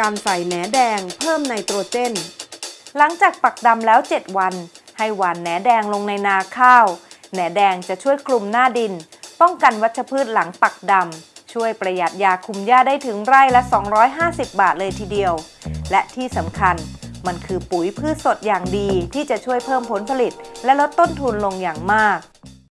การใส่แหนแดงเพิ่มไนโตรเจน หลังจากปักดำแล้ว 7 วัน ให้หว่านแหนแดงลงในนาข้าว แหนแดงจะช่วยคลุมหน้าดิน ป้องกันวัชพืชหลังปักดำ ช่วยประหยัดยาคุมหญ้าได้ถึงไร่ละ 250 บาทเลยทีเดียว และที่สำคัญมันคือปุ๋ยพืชสดอย่างดีที่จะช่วยเพิ่มผลผลิต และลดต้นทุนลงอย่างมาก